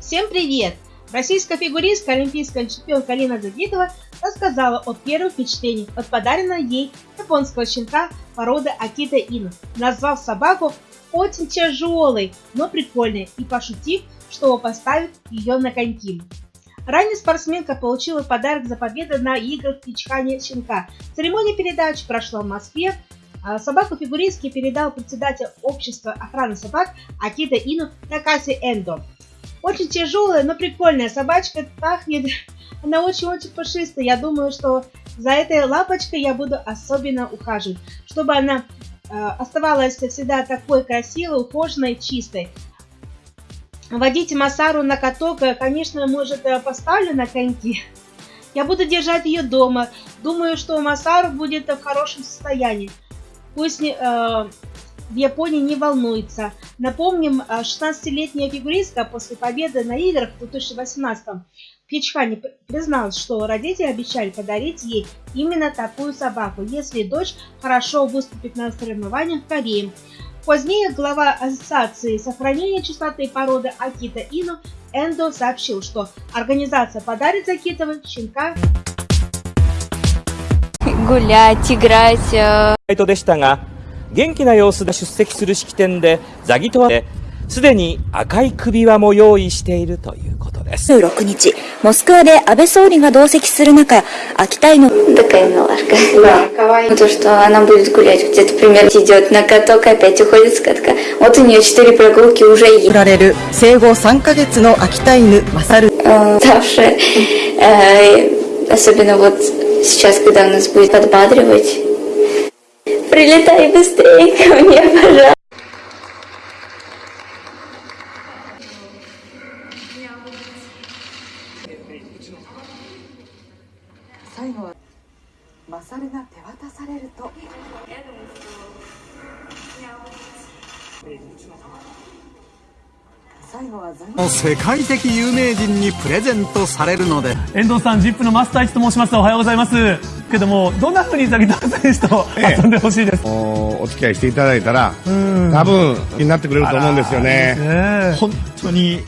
Всем привет! Российская фигуристка, олимпийская чемпионка Алина Загитова рассказала о первых впечатлениях от подаренного ей японского щенка породы Акита Ину, назвав собаку очень тяжелой, но прикольной и пошутив, что поставит ее на коньки. Ранее спортсменка получила подарок за победу на играх Пичхани щенка. Церемония передачи прошла в Москве. А собаку фигуристки передал председатель общества охраны собак Акита Ину Такаси Эндо. Очень тяжелая, но прикольная собачка, пахнет, она очень-очень пушистая. Я думаю, что за этой лапочкой я буду особенно ухаживать, чтобы она э, оставалась всегда такой красивой, ухоженной, чистой. Водить Масару на каток, э, конечно, может, э, поставлю на коньки. Я буду держать ее дома. Думаю, что Масару будет в хорошем состоянии. Пусть э, в Японии не волнуется. Напомним, 16-летняя фигуристка после победы на играх в 2018 в Пичхане призналась, что родители обещали подарить ей именно такую собаку, если дочь хорошо выступит на соревнованиях в Корее. Позднее глава Ассоциации сохранения чистоты породы Акита Ину Эндо сообщил, что организация подарит Акитовой щенка гулять, играть. でしたが、 元気な様子で出席する式典で、ザギトワですでに赤い首輪も用意しているということです。16日、モスクワで安倍総理が同席する中、秋田の такая милашка. Да, то, что она будет гулять где-то примерно идет на каток, опять уходит с катка. Вот у нее четыре прогулки уже есть. られる生後3ヶ月の秋田犬マサル。Ставшая, особенно вот сейчас, когда у нас будет подбадривать Прилетай быстрее ко мне, пожалуйста. 最後はマサルが手渡されると世界的有名人にプレゼントされるので遠藤さん ZIP のマスター一と申しますおはようございます けどもどんなふうにザギター選手と遊んでほしいです、ええ、お付き合いしていただいたら多分になってくれると思うんですよね、ね、本当に